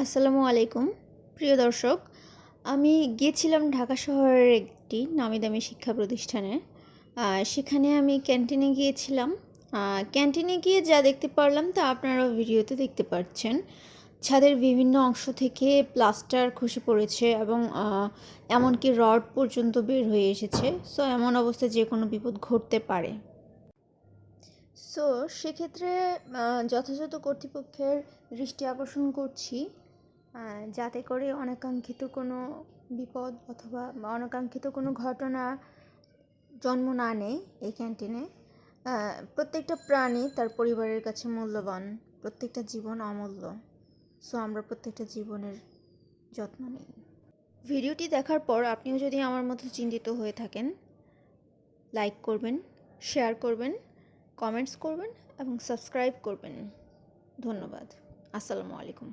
আসসালামু আলাইকুম। প্রিয় দর্শক, আমি গিয়েছিলাম ঢাকা শহরের একটি নামি দামি শিক্ষা প্রতিষ্ঠানে। সেখানে আমি ক্যান্টিনে গিয়েছিলাম। ক্যান্টিনে গিয়ে যা দেখতে পারলাম তা আপনারাও ভিডিওতে দেখতে পাচ্ছেন। ছাদের বিভিন্ন অংশ থেকে প্লাস্টার খসে পড়েছে এবং এমনকি রড পর্যন্ত বের হয়ে এসেছে। সো, এমন অবস্থায় যে কোনো বিপদ ঘটতে পারে। সো সেক্ষেত্রে যথাযথ কর্তৃপক্ষের দৃষ্টি আকর্ষণ করছি যাতে করে অনাকাঙ্ক্ষিত কোনো বিপদ অথবা অনাকাঙ্ক্ষিত কোনো ঘটনা জন্ম না নেয় এই ক্যান্টিনে প্রত্যেকটা প্রাণী তার পরিবারের কাছে মূল্যবান, প্রত্যেকটা জীবন অমূল্য। সো আমরা প্রত্যেকটা জীবনের যত্ন নিই। ভিডিওটি দেখার পর আপনিও যদি আমার মতো চিন্তিত হয়ে থাকেন লাইক করবেন শেয়ার করবেন কমেন্টস করবেন এবং সাবস্ক্রাইব করবেন। ধন্যবাদ। আসসালামু আলাইকুম।